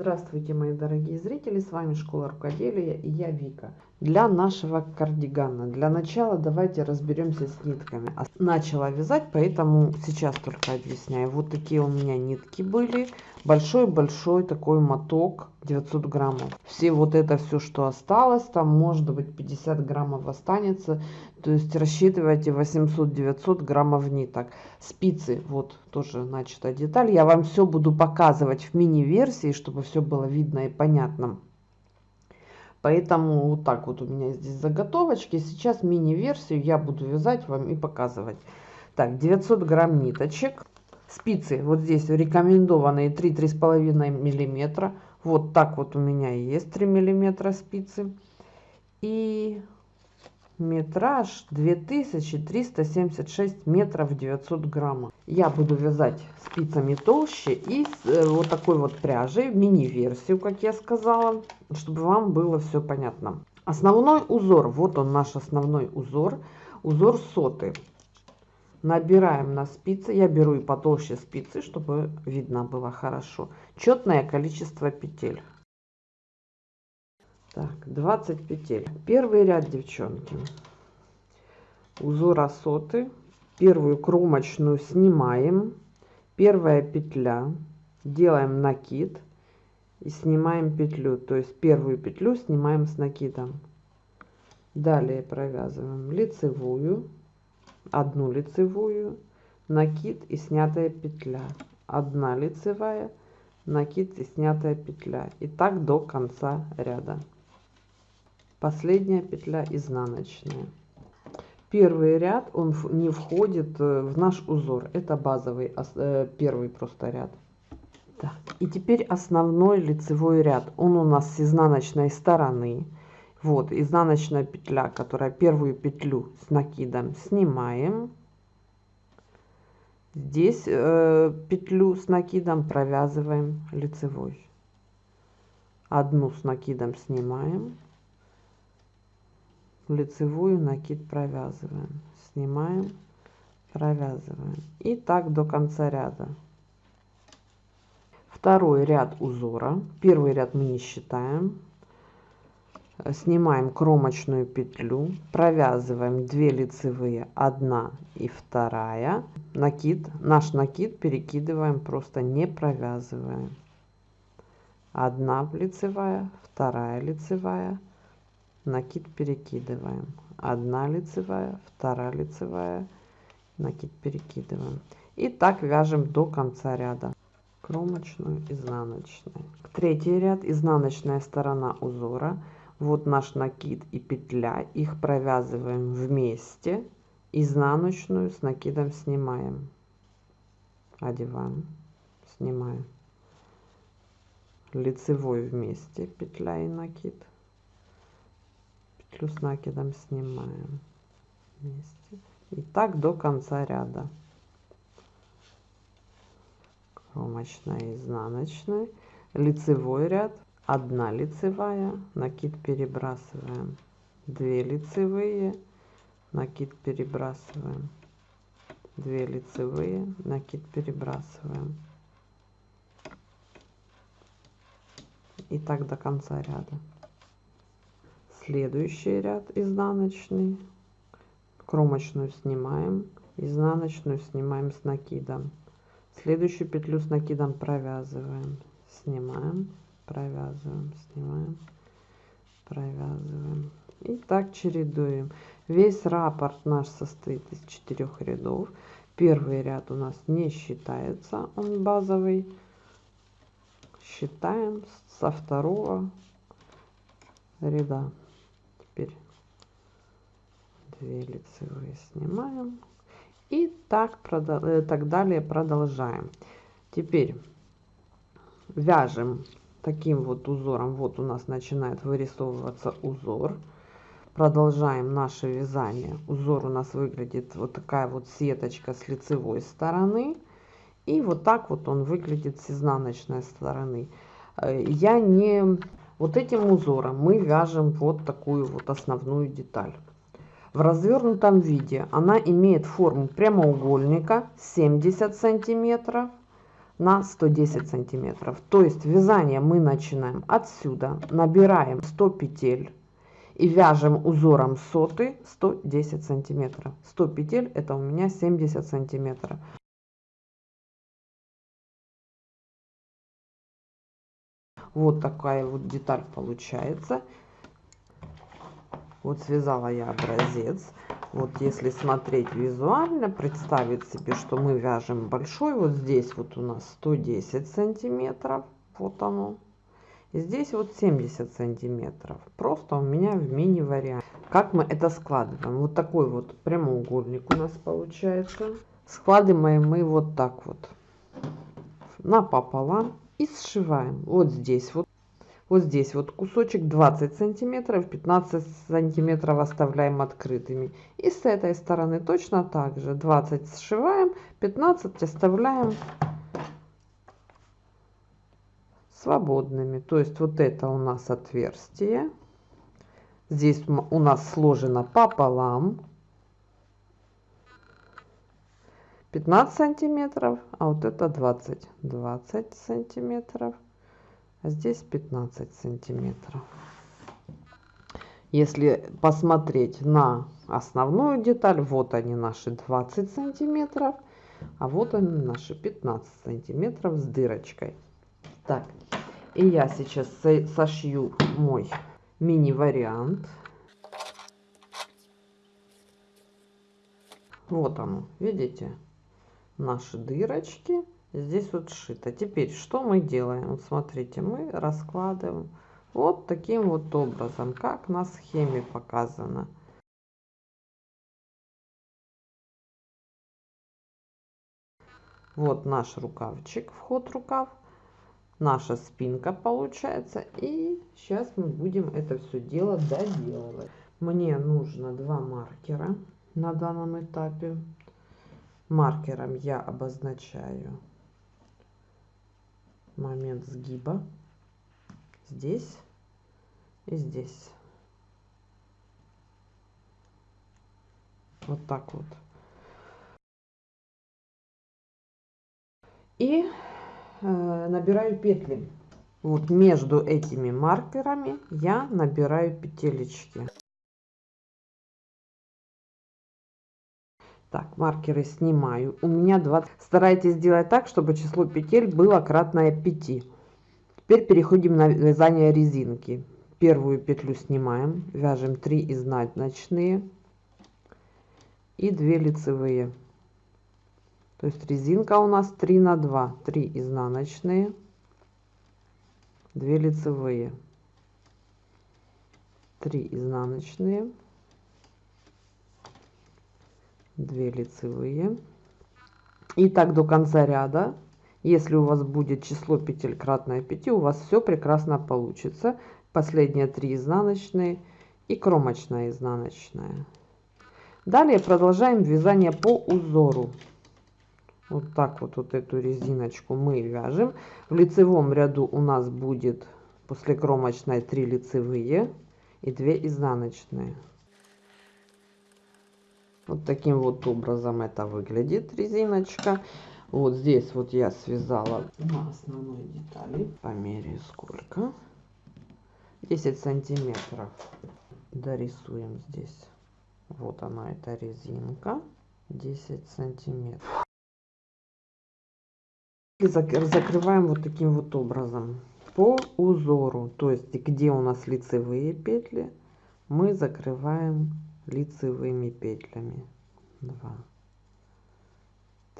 Здравствуйте, мои дорогие зрители, с вами Школа Рукоделия и я Вика. Для нашего кардигана, для начала давайте разберемся с нитками. Начала вязать, поэтому сейчас только объясняю. Вот такие у меня нитки были. Большой-большой такой моток, 900 граммов. Все вот это все, что осталось, там может быть 50 граммов останется. То есть рассчитывайте 800-900 граммов ниток. Спицы, вот тоже начата деталь. Я вам все буду показывать в мини-версии, чтобы все было видно и понятно. Поэтому вот так вот у меня здесь заготовочки. Сейчас мини-версию я буду вязать вам и показывать. Так, 900 грамм ниточек. Спицы вот здесь рекомендованные 3-3,5 миллиметра. Вот так вот у меня есть 3 миллиметра спицы. И метраж 2376 метров 900 граммов. Я буду вязать спицами толще и э, вот такой вот пряжей, мини-версию, как я сказала, чтобы вам было все понятно. Основной узор, вот он наш основной узор, узор соты. Набираем на спицы, я беру и потолще спицы, чтобы видно было хорошо. Четное количество петель. Так, 20 петель. Первый ряд, девчонки. Узор осоты. Первую кромочную снимаем. Первая петля. Делаем накид. И снимаем петлю. То есть первую петлю снимаем с накидом. Далее провязываем лицевую. Одну лицевую. Накид и снятая петля. Одна лицевая накид и снятая петля и так до конца ряда последняя петля изнаночная. Первый ряд он не входит э, в наш узор. Это базовый э, первый просто ряд. Так, и теперь основной лицевой ряд. Он у нас с изнаночной стороны. Вот изнаночная петля которая первую петлю с накидом снимаем. Здесь э, петлю с накидом провязываем лицевой. Одну с накидом снимаем лицевую накид провязываем. Снимаем провязываем. И так до конца ряда. Второй ряд узора. Первый ряд мы не считаем. Снимаем кромочную петлю. Провязываем 2 лицевые 1 и вторая. Накид наш накид перекидываем просто не провязываем. 1 лицевая вторая лицевая накид перекидываем. 1 лицевая 2 лицевая. Накид перекидываем. И так вяжем до конца ряда. Кромочную изнаночную. Третий ряд. Изнаночная сторона узора. Вот наш накид и петля. Их провязываем вместе. Изнаночную с накидом снимаем. Одеваем. Снимаем. Лицевой вместе. Петля и накид петлю с накидом снимаем вместе. И так до конца ряда. Кромочная изнаночная. Лицевой ряд. 1 лицевая. Накид перебрасываем. 2 лицевые. Накид перебрасываем. 2 лицевые. Накид перебрасываем. И так до конца ряда следующий ряд изнаночный. Кромочную снимаем изнаночную снимаем с накидом. Следующую петлю с накидом провязываем снимаем провязываем снимаем провязываем. И так чередуем. Весь раппорт наш состоит из четырех рядов. Первый ряд у нас не считается он базовый. Считаем со второго ряда 2 лицевые снимаем. И так, э, так далее продолжаем. Теперь вяжем таким вот узором. Вот у нас начинает вырисовываться узор. Продолжаем наше вязание. Узор у нас выглядит вот такая вот сеточка с лицевой стороны. И вот так вот он выглядит с изнаночной стороны. Э, я не вот этим узором мы вяжем вот такую вот основную деталь. В развернутом виде она имеет форму прямоугольника 70 сантиметров на 110 сантиметров. То есть вязание мы начинаем отсюда, набираем 100 петель и вяжем узором соты 110 сантиметров. 100 петель это у меня 70 сантиметров. Вот такая вот деталь получается. Вот связала я образец. Вот если смотреть визуально, представить себе, что мы вяжем большой, вот здесь вот у нас 110 сантиметров, вот оно. И здесь вот 70 сантиметров. Просто у меня в мини вариант. Как мы это складываем? Вот такой вот прямоугольник у нас получается. Складываем мы вот так вот напополам и сшиваем. Вот здесь вот вот здесь вот кусочек 20 сантиметров 15 сантиметров оставляем открытыми. И с этой стороны точно так же. 20 сшиваем 15 оставляем свободными. То есть вот это у нас отверстие. Здесь у нас сложено пополам. 15 сантиметров а вот это 20 20 сантиметров а здесь 15 сантиметров. Если посмотреть на основную деталь, вот они наши 20 сантиметров, а вот они наши 15 сантиметров с дырочкой. Так, и я сейчас сошью мой мини-вариант. Вот оно, видите, наши дырочки здесь вот сшито. Теперь что мы делаем? Вот смотрите, мы раскладываем вот таким вот образом, как на схеме показано. Вот наш рукавчик, вход рукав, наша спинка получается. И сейчас мы будем это все дело доделывать. Мне нужно два маркера на данном этапе. Маркером я обозначаю момент сгиба здесь и здесь. Вот так вот. И э, набираю петли. Вот между этими маркерами я набираю петелечки. Так, маркеры снимаю. У меня 20. Старайтесь сделать так, чтобы число петель было кратное 5. Теперь переходим на вязание резинки. Первую петлю снимаем, вяжем 3 изнаночные и 2 лицевые. То есть резинка у нас 3 на 2. 3 изнаночные, 2 лицевые. 3 изнаночные. 2 лицевые. И так до конца ряда. Если у вас будет число петель кратное 5 у вас все прекрасно получится. Последние 3 изнаночные и кромочная изнаночная. Далее продолжаем вязание по узору. Вот так вот вот эту резиночку мы вяжем. В лицевом ряду у нас будет после кромочной 3 лицевые и 2 изнаночные вот таким вот образом это выглядит резиночка. Вот здесь вот я связала на основной детали. Померяю сколько. 10 сантиметров. Дорисуем здесь. Вот она, эта резинка. 10 сантиметров. И закрываем вот таким вот образом по узору. То есть где у нас лицевые петли, мы закрываем лицевыми петлями. 2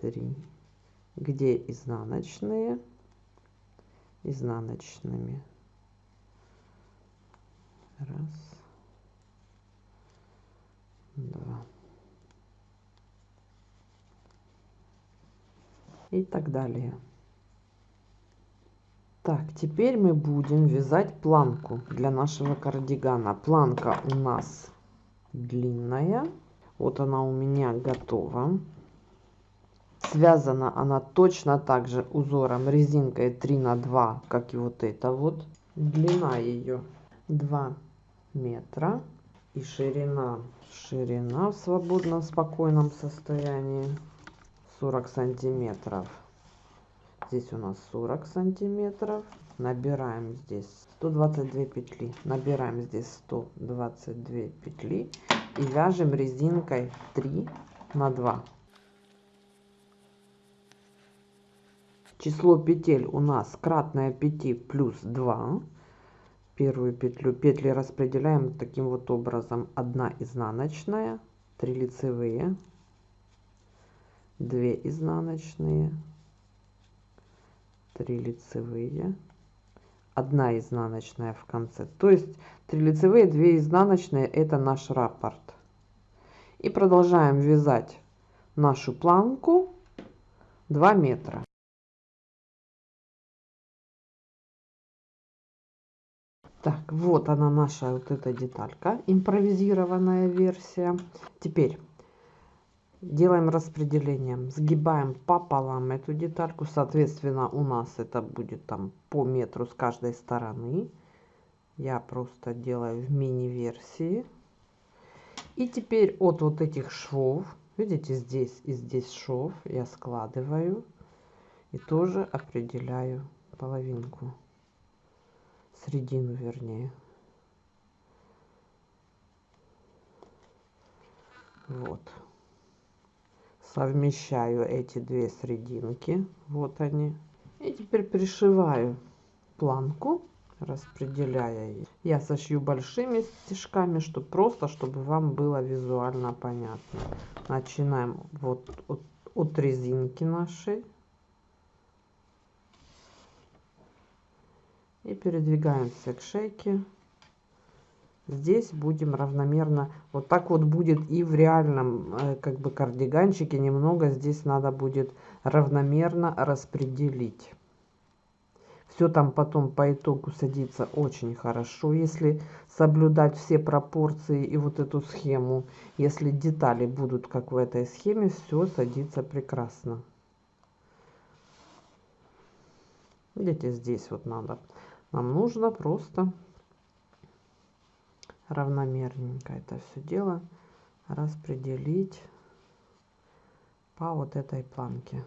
3 где изнаночные? Изнаночными. Раз. Два. И так далее. Так теперь мы будем вязать планку для нашего кардигана. Планка у нас длинная. Вот она у меня готова. Связана она точно так же узором резинкой 3 на 2, как и вот это вот. Длина ее 2 метра и ширина ширина в свободном спокойном состоянии 40 сантиметров здесь у нас 40 сантиметров набираем здесь 122 петли. Набираем здесь 122 петли и вяжем резинкой 3 на 2 число петель у нас кратное 5 плюс 2 первую петлю петли распределяем таким вот образом. 1 изнаночная 3 лицевые 2 изнаночные 3 лицевые 1 изнаночная в конце. То есть 3 лицевые 2 изнаночные это наш раппорт и продолжаем вязать нашу планку 2 метра. Так вот она наша вот эта деталька импровизированная версия. Теперь делаем распределением сгибаем пополам эту детальку соответственно у нас это будет там по метру с каждой стороны. Я просто делаю в мини версии и теперь от вот этих швов видите здесь и здесь шов я складываю и тоже определяю половинку середину вернее. Вот совмещаю эти две срединки. Вот они. И теперь пришиваю планку распределяя их я сошью большими стежками чтобы просто чтобы вам было визуально понятно. Начинаем вот от, от резинки нашей. И передвигаемся к шейке здесь будем равномерно. Вот так вот будет и в реальном э, как бы кардиганчике. Немного здесь надо будет равномерно распределить. Все там потом по итогу садится очень хорошо если соблюдать все пропорции и вот эту схему. Если детали будут как в этой схеме все садится прекрасно. Видите здесь вот надо. Нам нужно просто равномерненько это все дело распределить по вот этой планке.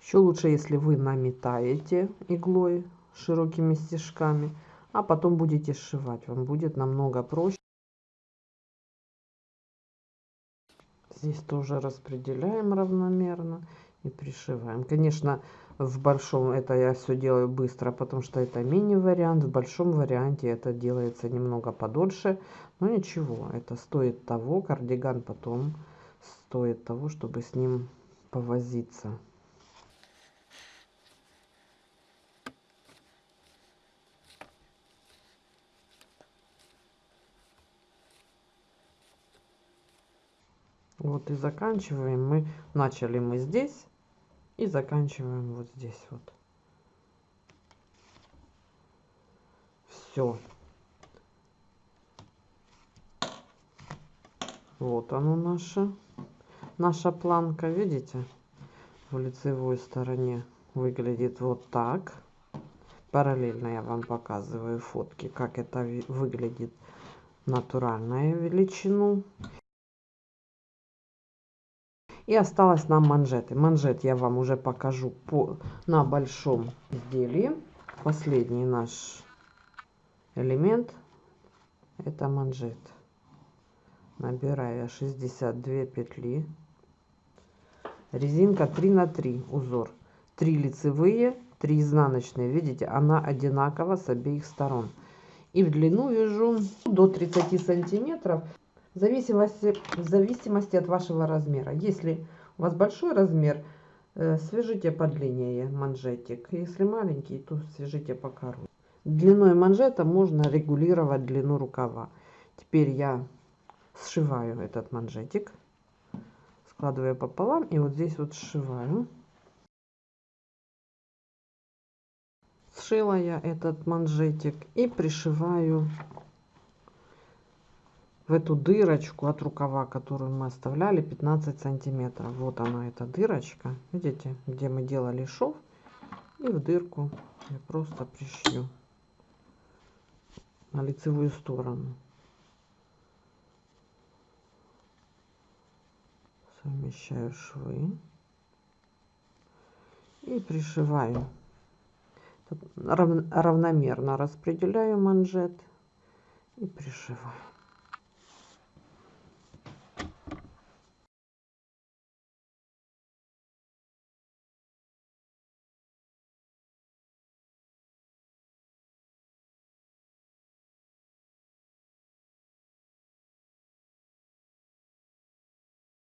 Еще лучше, если вы наметаете иглой широкими стежками, а потом будете сшивать. Вам будет намного проще. Здесь тоже распределяем равномерно и пришиваем. Конечно, в большом это я все делаю быстро, потому что это мини-вариант. В большом варианте это делается немного подольше. Но ничего, это стоит того. Кардиган потом стоит того, чтобы с ним повозиться. Вот и заканчиваем мы. Начали мы здесь и заканчиваем вот здесь вот. Все. Вот оно наша, наша планка, видите? В лицевой стороне выглядит вот так. Параллельно я вам показываю фотки, как это выглядит натуральная величину. И осталось нам манжеты. Манжет я вам уже покажу по, на большом изделии. Последний наш элемент это манжет. Набираю 62 петли. Резинка 3 на 3 узор. 3 лицевые, 3 изнаночные. Видите, она одинакова с обеих сторон. И в длину вяжу до 30 сантиметров в зависимости, в зависимости от вашего размера. Если у вас большой размер, э, свяжите подлиннее манжетик. Если маленький, то свяжите покороче. Длиной манжета можно регулировать длину рукава. Теперь я сшиваю этот манжетик, складываю пополам и вот здесь вот сшиваю. Сшила я этот манжетик и пришиваю в эту дырочку от рукава, которую мы оставляли 15 сантиметров. Вот она, эта дырочка. Видите, где мы делали шов. И в дырку я просто пришью на лицевую сторону. совмещаю швы и пришиваю равномерно распределяю манжет и пришиваю